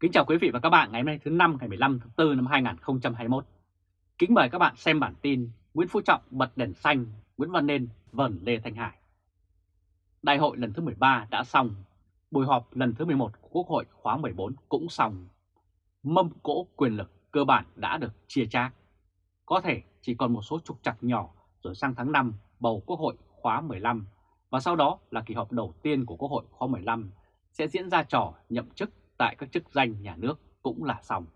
Kính chào quý vị và các bạn ngày hôm nay thứ năm ngày 15 tháng 4 năm 2021. Kính mời các bạn xem bản tin Nguyễn Phú Trọng bật đèn xanh, Nguyễn Văn Nên vờn Lê Thanh Hải. Đại hội lần thứ 13 đã xong, buổi họp lần thứ 11 của Quốc hội khóa 14 cũng xong. Mâm cỗ quyền lực cơ bản đã được chia chác. Có thể chỉ còn một số trục trặc nhỏ rồi sang tháng 5 bầu Quốc hội khóa 15 và sau đó là kỳ họp đầu tiên của Quốc hội khóa 15 sẽ diễn ra trò nhậm chức tại các chức danh nhà nước cũng là xong.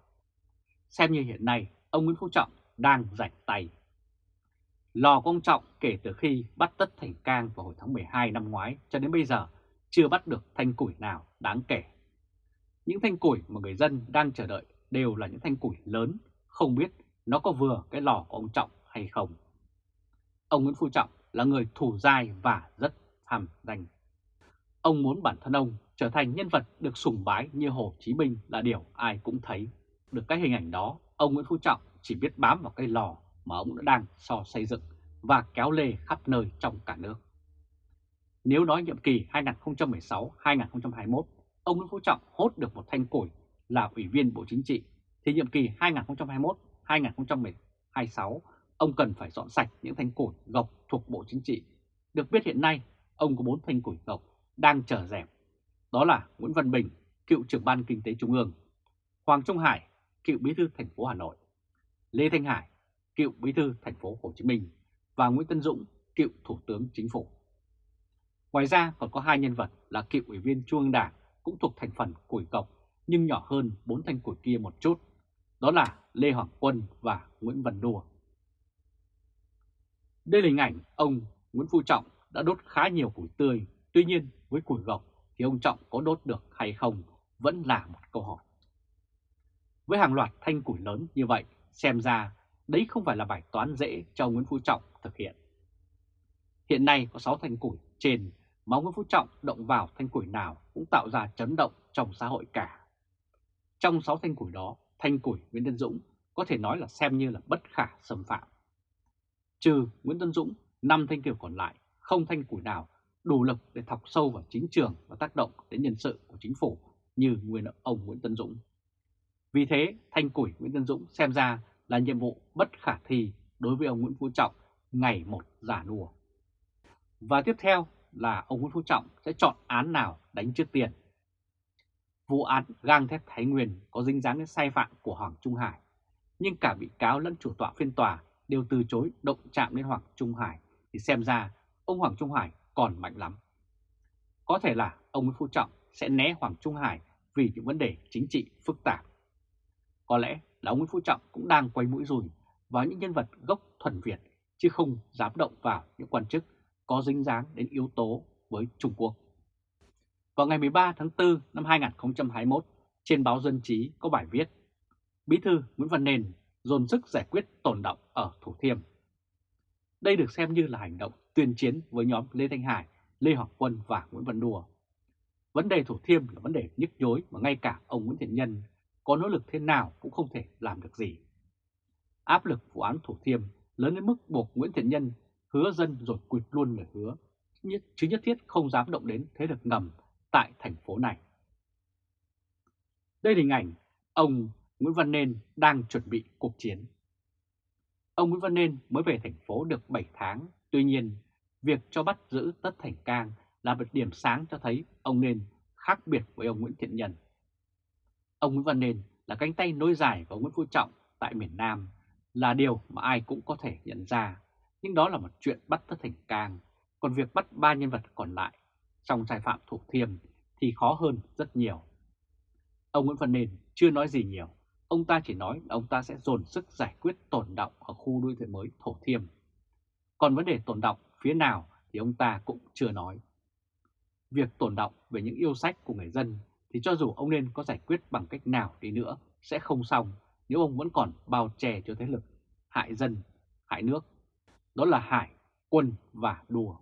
Xem như hiện nay, ông Nguyễn Phú Trọng đang rảnh tay. Lò của ông trọng kể từ khi bắt tất thành cang vào hồi tháng 12 năm ngoái cho đến bây giờ chưa bắt được thanh củi nào đáng kể. Những thanh củi mà người dân đang chờ đợi đều là những thanh củi lớn, không biết nó có vừa cái lò của ông Trọng hay không. Ông Nguyễn Phú Trọng là người thủ dai và rất tham danh. Ông muốn bản thân ông trở thành nhân vật được sùng bái như Hồ Chí Minh là điều ai cũng thấy. Được cái hình ảnh đó, ông Nguyễn Phú Trọng chỉ biết bám vào cây lò mà ông đã đang so xây dựng và kéo lê khắp nơi trong cả nước. Nếu nói nhiệm kỳ 2016-2021, ông Nguyễn Phú Trọng hốt được một thanh củi là Ủy viên Bộ Chính trị, thì nhiệm kỳ 2021-2026, ông cần phải dọn sạch những thanh củi gộc thuộc Bộ Chính trị. Được biết hiện nay, ông có 4 thanh củi gộc đang chờ dẹp đó là Nguyễn Văn Bình, cựu trưởng ban kinh tế trung ương, Hoàng Trung Hải, cựu bí thư thành phố Hà Nội, Lê Thanh Hải, cựu bí thư thành phố Hồ Chí Minh. Và Nguyễn Tân Dũng, cựu thủ tướng chính phủ. Ngoài ra còn có hai nhân vật là cựu ủy viên Trung ương Đảng cũng thuộc thành phần củi cọc nhưng nhỏ hơn bốn thanh củi kia một chút, đó là Lê Hoàng Quân và Nguyễn Văn Đùa. Đây là hình ảnh ông Nguyễn Phú Trọng đã đốt khá nhiều củi tươi, tuy nhiên với củi gọc thì ông Trọng có đốt được hay không vẫn là một câu hỏi. Với hàng loạt thanh củi lớn như vậy, xem ra đấy không phải là bài toán dễ cho Nguyễn Phú Trọng thực hiện. Hiện nay có 6 thanh củi trên mà Nguyễn Phú Trọng động vào thanh củi nào cũng tạo ra chấn động trong xã hội cả. Trong 6 thanh củi đó, thanh củi Nguyễn Tân Dũng có thể nói là xem như là bất khả xâm phạm. Trừ Nguyễn Tân Dũng, 5 thanh kiểu còn lại, không thanh củi nào đủ lực để thọc sâu vào chính trường và tác động đến nhân sự của chính phủ như nguyên ông Nguyễn Tân Dũng. Vì thế, thanh củi Nguyễn Tân Dũng xem ra là nhiệm vụ bất khả thi đối với ông Nguyễn Phú Trọng ngày một giả đùa. Và tiếp theo là ông Nguyễn Phú Trọng sẽ chọn án nào đánh trước tiền. Vụ án gang thép Thái Nguyên có dính dáng đến sai phạm của Hoàng Trung Hải, nhưng cả bị cáo lẫn chủ tọa phiên tòa đều từ chối động chạm đến Hoàng Trung Hải thì xem ra ông Hoàng Trung Hải còn mạnh lắm. Có thể là ông Nguyễn Phú Trọng sẽ né Hoàng Trung Hải vì những vấn đề chính trị phức tạp. Có lẽ là ông Nguyễn Phú Trọng cũng đang quay mũi rùi vào những nhân vật gốc thuần Việt chứ không dám động vào những quan chức có dính dáng đến yếu tố với Trung Quốc. Vào ngày 13 tháng 4 năm 2021, trên báo Dân chí có bài viết Bí thư Nguyễn Văn Nền dồn sức giải quyết tồn động ở Thủ Thiêm. Đây được xem như là hành động tuyên chiến với nhóm Lê Thanh Hải, Lê Hoàng Quân và Nguyễn Văn Đùa. Vấn đề Thủ Thiêm là vấn đề nhức nhối mà ngay cả ông Nguyễn Thiện Nhân có nỗ lực thế nào cũng không thể làm được gì. Áp lực vụ án Thủ Thiêm lớn đến mức buộc Nguyễn Thiện Nhân hứa dân rồi quyệt luôn lời hứa, chứ nhất thiết không dám động đến thế lực ngầm tại thành phố này. Đây là hình ảnh ông Nguyễn Văn Nên đang chuẩn bị cuộc chiến. Ông Nguyễn Văn Nên mới về thành phố được 7 tháng, tuy nhiên việc cho bắt giữ Tất Thành Cang là một điểm sáng cho thấy ông Nên khác biệt với ông Nguyễn Thiện Nhân. Ông Nguyễn Văn Nên là cánh tay nối dài của Nguyễn Phú Trọng tại miền Nam là điều mà ai cũng có thể nhận ra, nhưng đó là một chuyện bắt Tất Thành Cang, còn việc bắt ba nhân vật còn lại trong sai phạm thủ thiêm thì khó hơn rất nhiều. Ông Nguyễn Văn Nên chưa nói gì nhiều, ông ta chỉ nói là ông ta sẽ dồn sức giải quyết tồn động ở khu đô thị mới Thổ Thiêm. Còn vấn đề tồn động phía nào thì ông ta cũng chưa nói. Việc tồn động về những yêu sách của người dân thì cho dù ông nên có giải quyết bằng cách nào đi nữa sẽ không xong nếu ông vẫn còn bao che cho thế lực hại dân, hại nước. Đó là Hải, Quân và Đùa.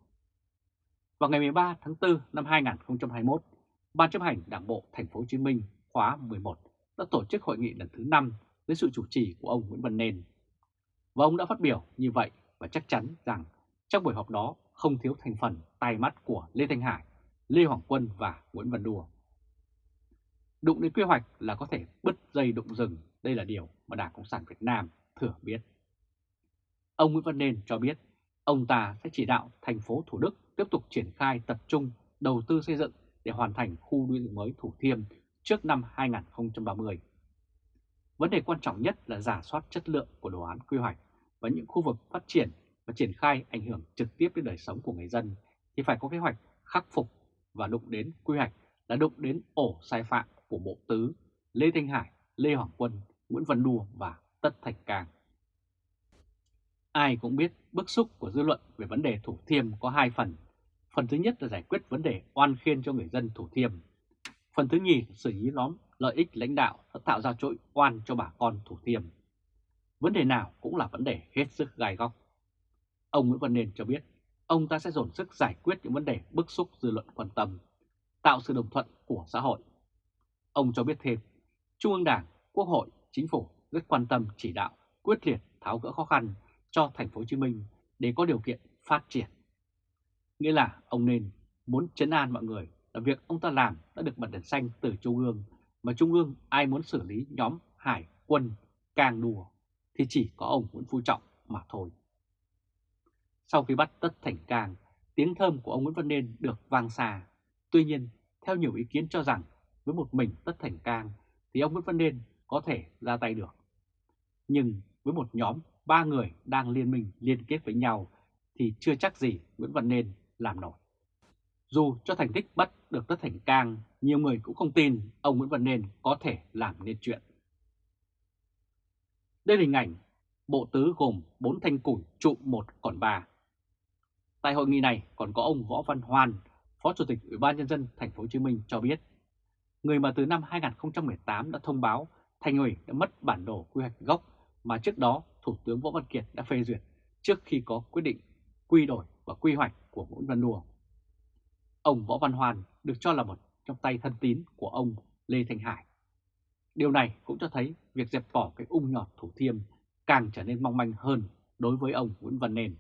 Vào ngày 13 tháng 4 năm 2021, Ban chấp hành Đảng bộ Thành phố Hồ Chí Minh khóa 11 đã tổ chức hội nghị lần thứ 5 với sự chủ trì của ông Nguyễn Văn Nên. Và ông đã phát biểu như vậy và chắc chắn rằng trong buổi họp đó không thiếu thành phần tai mắt của Lê Thanh Hải, Lê Hoàng Quân và Nguyễn Văn Đùa. Đụng đến quy hoạch là có thể bứt dây đụng rừng, đây là điều mà Đảng Cộng sản Việt Nam thừa biết. Ông Nguyễn Văn Nên cho biết ông ta sẽ chỉ đạo thành phố Thủ Đức tiếp tục triển khai tập trung đầu tư xây dựng để hoàn thành khu đô thị mới Thủ Thiêm trước năm 2030. Vấn đề quan trọng nhất là giả soát chất lượng của đồ án quy hoạch và những khu vực phát triển và triển khai ảnh hưởng trực tiếp đến đời sống của người dân thì phải có kế hoạch khắc phục và đụng đến quy hoạch là đụng đến ổ sai phạm của Bộ Tứ, Lê Thanh Hải, Lê Hoàng Quân, Nguyễn Văn Đùa và Tất Thành Cang. Ai cũng biết bức xúc của dư luận về vấn đề Thủ Thiêm có hai phần. Phần thứ nhất là giải quyết vấn đề oan khiên cho người dân Thủ Thiêm. Phần thứ nhì là xử lý nhóm lợi ích lãnh đạo đã tạo ra chỗ oan cho bà con Thủ Thiêm. Vấn đề nào cũng là vấn đề hết sức gai góc. Ông Nguyễn Văn Nên cho biết ông ta sẽ dồn sức giải quyết những vấn đề bức xúc dư luận quan tâm, tạo sự đồng thuận của xã hội. Ông cho biết thêm, Trung ương Đảng, Quốc hội, Chính phủ rất quan tâm chỉ đạo, quyết liệt tháo gỡ khó khăn cho thành phố Hồ Chí Minh để có điều kiện phát triển. Nghĩa là ông nên muốn chấn an mọi người là việc ông ta làm đã được bật đèn xanh từ Trung ương, mà Trung ương ai muốn xử lý nhóm hải quân càng đùa thì chỉ có ông Nguyễn Phú Trọng mà thôi. Sau khi bắt Tất Thành Cang, tiếng thơm của ông Nguyễn Văn Nên được vang xa. Tuy nhiên, theo nhiều ý kiến cho rằng với một mình Tất Thành Cang thì ông Nguyễn Văn Nên có thể ra tay được. Nhưng với một nhóm ba người đang liên minh liên kết với nhau thì chưa chắc gì Nguyễn Văn Nên làm nổi. Dù cho thành tích bắt được Tất Thành Cang, nhiều người cũng không tin ông Nguyễn Văn Nên có thể làm nên chuyện. Đây là hình ảnh bộ tứ gồm 4 thanh củi trụ một còn 3. Tại hội nghị này còn có ông Võ Văn Hoan, Phó Chủ tịch Ủy ban nhân dân thành phố Hồ Chí Minh cho biết, người mà từ năm 2018 đã thông báo thành ủy đã mất bản đồ quy hoạch gốc mà trước đó Thủ tướng Võ Văn Kiệt đã phê duyệt trước khi có quyết định quy đổi và quy hoạch của Nguyễn Văn Đùa. Ông Võ Văn Hoan được cho là một trong tay thân tín của ông Lê Thanh Hải. Điều này cũng cho thấy việc dẹp bỏ cái ung nhọt Thủ Thiêm càng trở nên mong manh hơn đối với ông Nguyễn Văn Nên.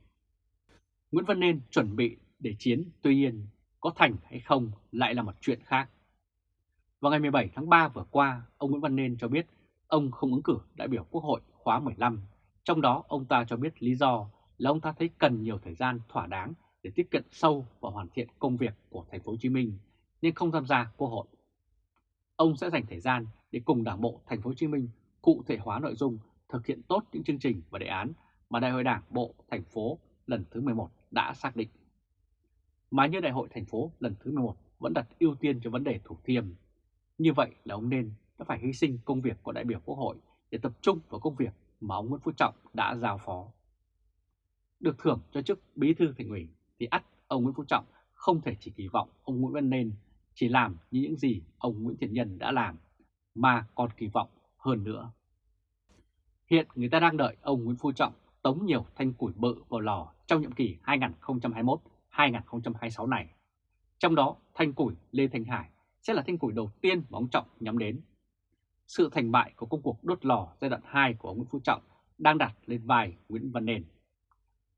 Nguyễn Văn Nên chuẩn bị để chiến, tuy nhiên có thành hay không lại là một chuyện khác. Vào ngày 17 tháng 3 vừa qua, ông Nguyễn Văn Nên cho biết ông không ứng cử đại biểu Quốc hội khóa 15. Trong đó ông ta cho biết lý do là ông ta thấy cần nhiều thời gian thỏa đáng để tiếp cận sâu và hoàn thiện công việc của thành phố Hồ Chí Minh nên không tham gia Quốc hội. Ông sẽ dành thời gian để cùng Đảng bộ thành phố Hồ Chí Minh cụ thể hóa nội dung, thực hiện tốt những chương trình và đề án mà Đại hội Đảng bộ thành phố lần thứ 11 đã xác định. Mà như Đại hội thành phố lần thứ 11 vẫn đặt ưu tiên cho vấn đề Thủ Thiêm. Như vậy là ông nên đã phải hy sinh công việc của đại biểu Quốc hội để tập trung vào công việc mà ông Nguyễn Phú Trọng đã giao phó. Được thưởng cho chức bí thư thành ủy thì ắt ông Nguyễn Phú Trọng không thể chỉ kỳ vọng ông Nguyễn Văn Nên chỉ làm như những gì ông Nguyễn Thiện Nhân đã làm, mà còn kỳ vọng hơn nữa. Hiện người ta đang đợi ông Nguyễn Phú Trọng tống nhiều thanh củi bự vào lò trong nhiệm kỳ 2021-2026 này. Trong đó, thanh củi Lê Thanh Hải sẽ là thanh củi đầu tiên mà ông Trọng nhắm đến. Sự thành bại của công cuộc đốt lò giai đoạn 2 của ông Nguyễn Phú Trọng đang đặt lên vai Nguyễn Văn Nền.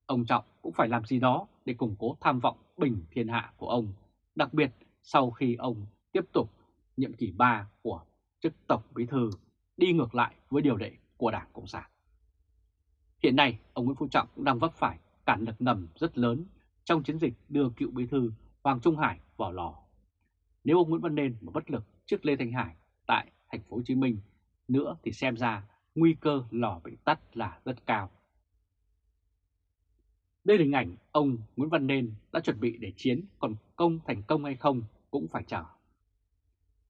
Ông Trọng cũng phải làm gì đó để củng cố tham vọng bình thiên hạ của ông, đặc biệt sau khi ông tiếp tục nhiệm kỳ 3 của chức Tổng Bí Thư đi ngược lại với điều lệ của Đảng Cộng sản. Hiện nay, ông Nguyễn Phú Trọng cũng đang vấp phải cản lực ngầm rất lớn trong chiến dịch đưa cựu Bí Thư Hoàng Trung Hải vào lò. Nếu ông Nguyễn Văn Nên mà bất lực trước Lê Thanh Hải tại thành phố Hồ Chí Minh nữa thì xem ra nguy cơ lò bị tắt là rất cao. Đây là hình ảnh ông Nguyễn Văn Nên đã chuẩn bị để chiến còn công thành công hay không cũng phải chờ.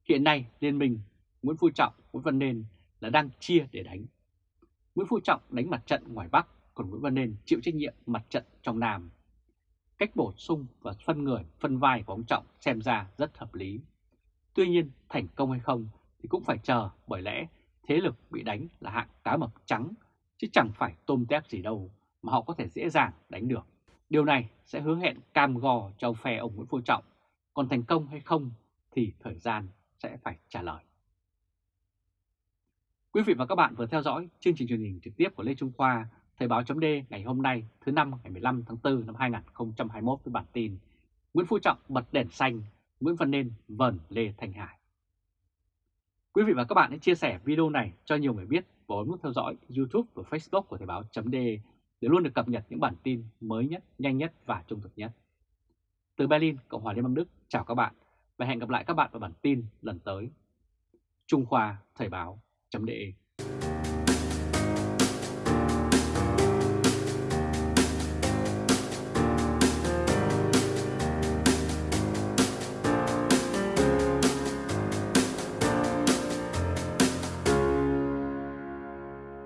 Hiện nay Liên minh Nguyễn Phú Trọng, Nguyễn Văn Nên là đang chia để đánh. Nguyễn Phú Trọng đánh mặt trận ngoài Bắc, còn Nguyễn Văn Nên chịu trách nhiệm mặt trận trong Nam. Cách bổ sung và phân người, phân vai của ông Trọng xem ra rất hợp lý. Tuy nhiên thành công hay không thì cũng phải chờ bởi lẽ thế lực bị đánh là hạng cá mập trắng chứ chẳng phải tôm tép gì đâu mà họ có thể dễ dàng đánh được. Điều này sẽ hứa hẹn cam gò cho phe ông Nguyễn Phú Trọng, còn thành công hay không thì thời gian sẽ phải trả lời. Quý vị và các bạn vừa theo dõi chương trình truyền hình trực tiếp của Lê Trung Khoa, Thời báo chấm ngày hôm nay thứ năm ngày 15 tháng 4 năm 2021 với bản tin Nguyễn Phú Trọng bật đèn xanh, Nguyễn Văn Nên vần Lê Thành Hải. Quý vị và các bạn hãy chia sẻ video này cho nhiều người biết và bấm nút theo dõi YouTube và Facebook của Thời báo.de để luôn được cập nhật những bản tin mới nhất, nhanh nhất và trung thực nhất. Từ Berlin, Cộng hòa Liên bang Đức, chào các bạn và hẹn gặp lại các bạn vào bản tin lần tới. Trung Khoa Thời báo.de